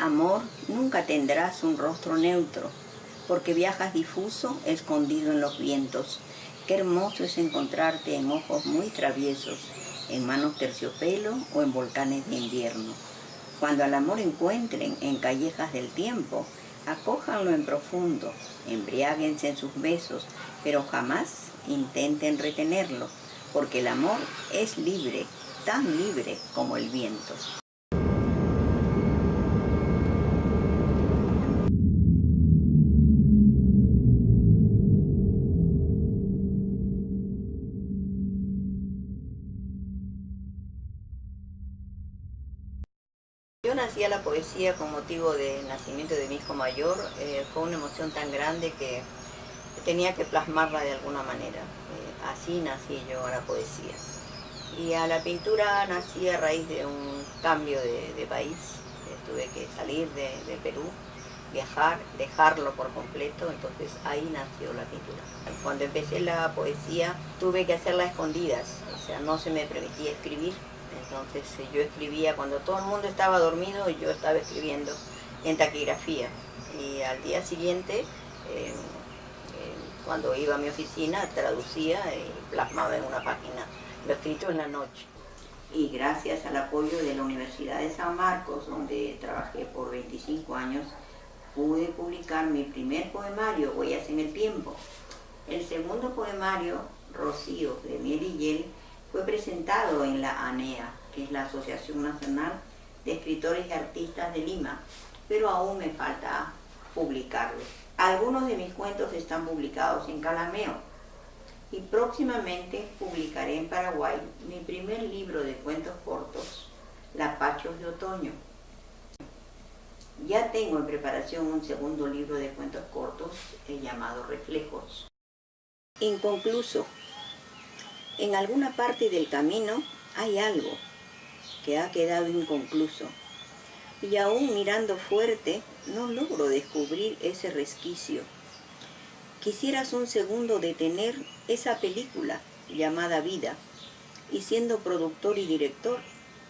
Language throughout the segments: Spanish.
Amor, nunca tendrás un rostro neutro, porque viajas difuso, escondido en los vientos. Qué hermoso es encontrarte en ojos muy traviesos, en manos terciopelo o en volcanes de invierno. Cuando al amor encuentren en callejas del tiempo, acójanlo en profundo, embriáguense en sus besos, pero jamás intenten retenerlo, porque el amor es libre, tan libre como el viento. La poesía con motivo del nacimiento de mi hijo mayor. Eh, fue una emoción tan grande que tenía que plasmarla de alguna manera. Eh, así nací yo a la poesía. Y a la pintura nací a raíz de un cambio de, país. Eh, tuve que salir de, Perú, viajar, dejarlo por completo, entonces ahí nació la pintura. Cuando empecé la poesía tuve que hacerla a escondidas, o sea, no se me permitía escribir entonces eh, yo escribía cuando todo el mundo estaba dormido yo estaba escribiendo en taquigrafía. Y al día siguiente, eh, eh, cuando iba a mi oficina, traducía y plasmaba en una página lo escrito en la noche. Y gracias al apoyo de la Universidad de San Marcos, donde trabajé por 25 años, pude publicar mi primer poemario, Huellas en el Tiempo. El segundo poemario, Rocío, de Miel y Hiel, fue presentado en la ANEA, que es la Asociación Nacional de Escritores y Artistas de Lima, pero aún me falta publicarlo. Algunos de mis cuentos están publicados en Calameo y próximamente publicaré en Paraguay mi primer libro de cuentos cortos, Lapachos de Otoño. Ya tengo en preparación un segundo libro de cuentos cortos llamado Reflejos. Inconcluso, en alguna parte del camino hay algo que ha quedado inconcluso. Y aún mirando fuerte, no logro descubrir ese resquicio. Quisieras un segundo detener esa película llamada vida y siendo productor y director,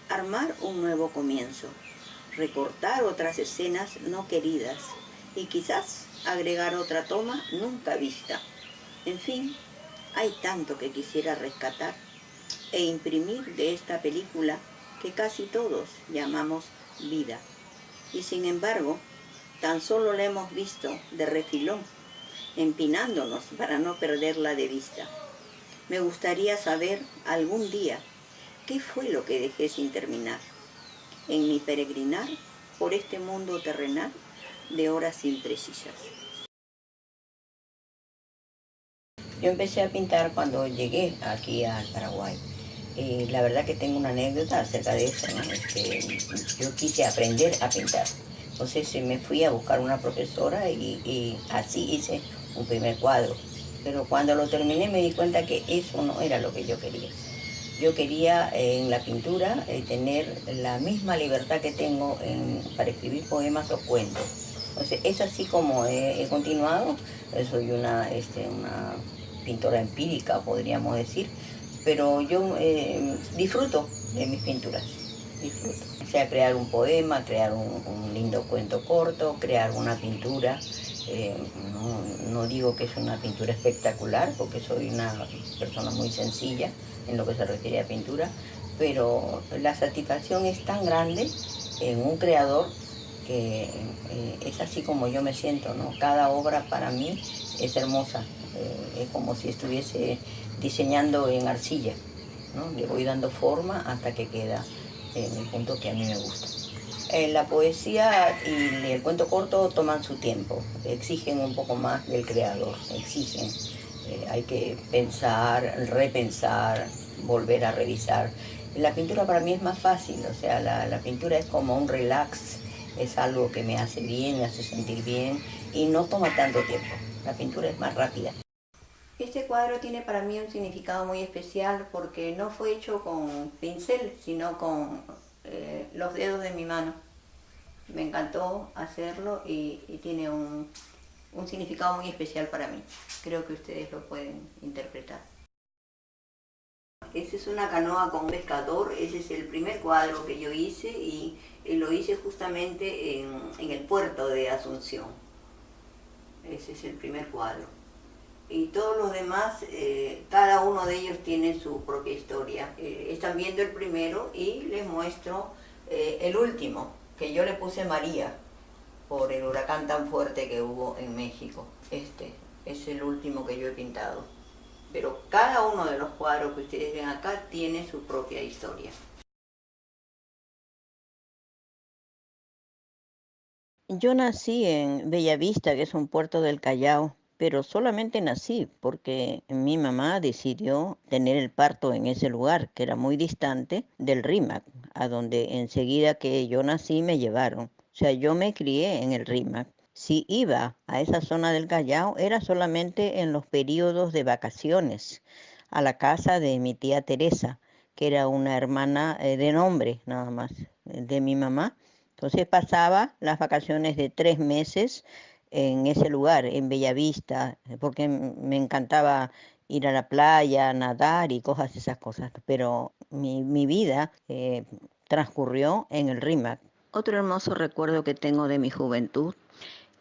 armar un nuevo comienzo, recortar otras escenas no queridas y quizás agregar otra toma nunca vista. En fin, hay tanto que quisiera rescatar e imprimir de esta película que casi todos llamamos vida. Y sin embargo, tan solo la hemos visto de refilón, empinándonos para no perderla de vista. Me gustaría saber algún día qué fue lo que dejé sin terminar en mi peregrinar por este mundo terrenal de horas imprecisas. Yo empecé a pintar cuando llegué aquí al Paraguay. Eh, la verdad que tengo una anécdota acerca de eso, este, yo quise aprender a pintar. Entonces me fui a buscar una profesora y, así hice un primer cuadro. Pero cuando lo terminé me di cuenta que eso no era lo que yo quería. Yo quería en la pintura eh, tener la misma libertad que tengo para escribir poemas o cuentos. Entonces es así como he, continuado. Soy una, este, una pintora empírica, podríamos decir, pero yo eh, disfruto de mis pinturas, disfruto. O sea, crear un poema, crear un, lindo cuento corto, crear una pintura. Eh, no, digo que es una pintura espectacular, porque soy una persona muy sencilla en lo que se refiere a pintura, pero la satisfacción es tan grande en un creador que eh, es así como yo me siento, ¿no? Cada obra para mí es hermosa, es como si estuviese diseñando en arcilla, ¿no? Le voy dando forma hasta que queda en el punto que a mí me gusta. Eh, la poesía y el cuento corto toman su tiempo, exigen un poco más del creador, exigen. Eh, hay que pensar, repensar, volver a revisar. La pintura para mí es más fácil, o sea, la, la pintura es como un relax, es algo que me hace bien, me hace sentir bien y no toma tanto tiempo. La pintura es más rápida. Este cuadro tiene para mí un significado muy especial porque no fue hecho con pincel, sino con eh, los dedos de mi mano. Me encantó hacerlo y, tiene un, un significado muy especial para mí. Creo que ustedes lo pueden interpretar. esa es una canoa con un pescador, ese es el primer cuadro que yo hice y, lo hice justamente en, el puerto de Asunción. Ese es el primer cuadro. Y todos los demás, eh, cada uno de ellos tiene su propia historia. Eh, están viendo el primero y les muestro eh, el último, que yo le puse María, por el huracán tan fuerte que hubo en México. Este es el último que yo he pintado pero cada uno de los cuadros que ustedes ven acá tiene su propia historia. Yo nací en Bellavista, que es un puerto del Callao, pero solamente nací porque mi mamá decidió tener el parto en ese lugar, que era muy distante del RIMAC, a donde enseguida que yo nací me llevaron. O sea, yo me crié en el RIMAC. Si iba a esa zona del Callao era solamente en los periodos de vacaciones, a la casa de mi tía Teresa, que era una hermana eh, de nombre nada más de mi mamá. Entonces pasaba las vacaciones de tres meses en ese lugar, en Bellavista, porque me encantaba ir a la playa, nadar y cosas esas cosas. Pero mi, vida eh, transcurrió en el RIMAC. Otro hermoso recuerdo que tengo de mi juventud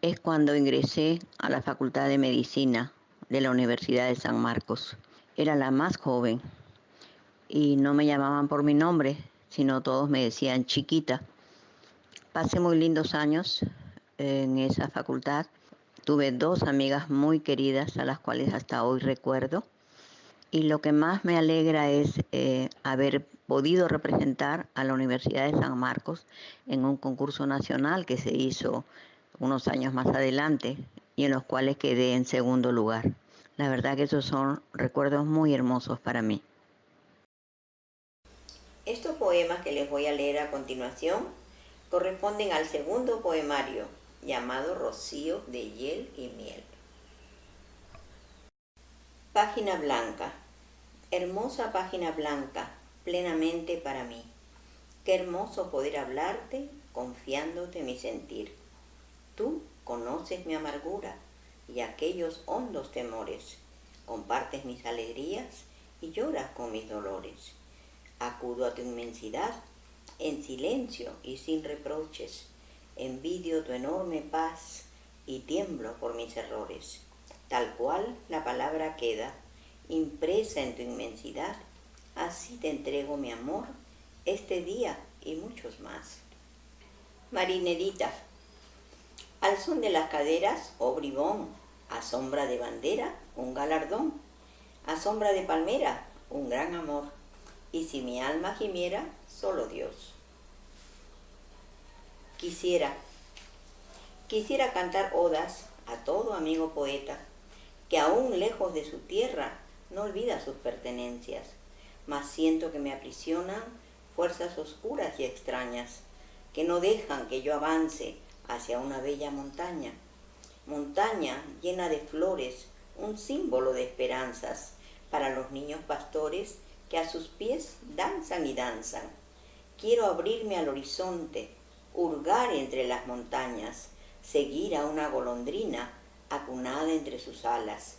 es cuando ingresé a la Facultad de Medicina de la Universidad de San Marcos. Era la más joven y no me llamaban por mi nombre, sino todos me decían chiquita. Pasé muy lindos años en esa facultad. Tuve dos amigas muy queridas a las cuales hasta hoy recuerdo. Y lo que más me alegra es eh, haber podido representar a la Universidad de San Marcos en un concurso nacional que se hizo unos años más adelante y en los cuales quedé en segundo lugar. La verdad que esos son recuerdos muy hermosos para mí. Estos poemas que les voy a leer a continuación corresponden al segundo poemario llamado Rocío de Hiel y Miel. Página blanca. Hermosa página blanca, plenamente para mí. Qué hermoso poder hablarte confiándote mi sentir Tú conoces mi amargura y aquellos hondos temores, compartes mis alegrías y lloras con mis dolores. Acudo a tu inmensidad en silencio y sin reproches, envidio tu enorme paz y tiemblo por mis errores. Tal cual la palabra queda, impresa en tu inmensidad, así te entrego mi amor este día y muchos más. Marinerita, al son de las caderas, oh bribón, a sombra de bandera, un galardón, a sombra de palmera, un gran amor, y si mi alma gimiera, solo Dios. Quisiera, quisiera cantar odas a todo amigo poeta, que aún lejos de su tierra no olvida sus pertenencias, mas siento que me aprisionan fuerzas oscuras y extrañas, que no dejan que yo avance hacia una bella montaña. Montaña llena de flores, un símbolo de esperanzas para los niños pastores que a sus pies danzan y danzan. Quiero abrirme al horizonte, hurgar entre las montañas, seguir a una golondrina acunada entre sus alas.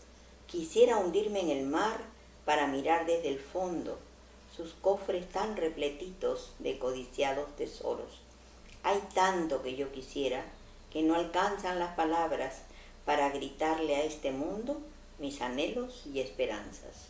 Quisiera hundirme en el mar para mirar desde el fondo sus cofres tan repletitos de codiciados tesoros. Hay tanto que yo quisiera que no alcanzan las palabras para gritarle a este mundo mis anhelos y esperanzas.